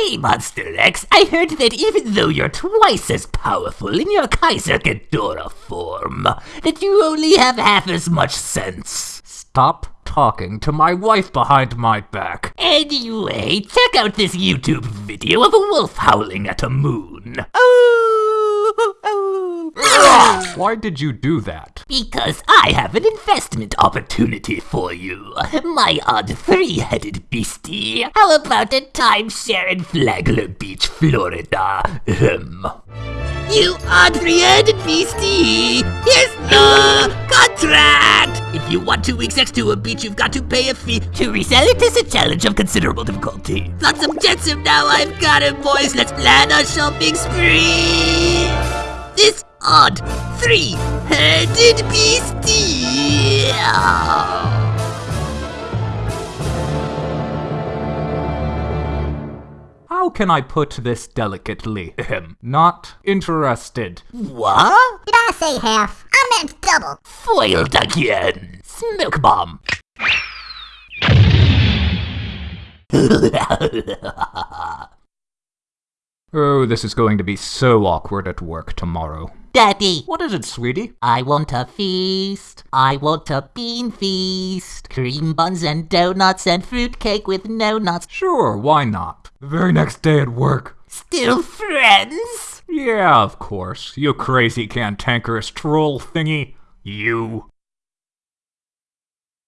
Hey, Monster X, I heard that even though you're twice as powerful in your Kaiser Ghidorah form, that you only have half as much sense. Stop talking to my wife behind my back. Anyway, check out this YouTube video of a wolf howling at a moon. Oh. Why did you do that? Because I have an investment opportunity for you, my odd three-headed beastie. How about a timeshare in Flagler Beach, Florida? Ahem. You odd three-headed beastie! Here's the contract! If you want two weeks next to a beach, you've got to pay a fee. To resell it is a challenge of considerable difficulty. Got some jetsam now, I've got it, boys. Let's plan a shopping spree! This odd three-headed beastie! How can I put this delicately? Ahem. Not interested. What? Did I say half? I meant double. Foiled again! Smoke bomb! Oh, this is going to be so awkward at work tomorrow. Daddy, What is it, sweetie? I want a feast. I want a bean feast. Cream buns and donuts and fruitcake with no nuts. Sure, why not? The very next day at work. Still friends? Yeah, of course. You crazy cantankerous troll thingy. You.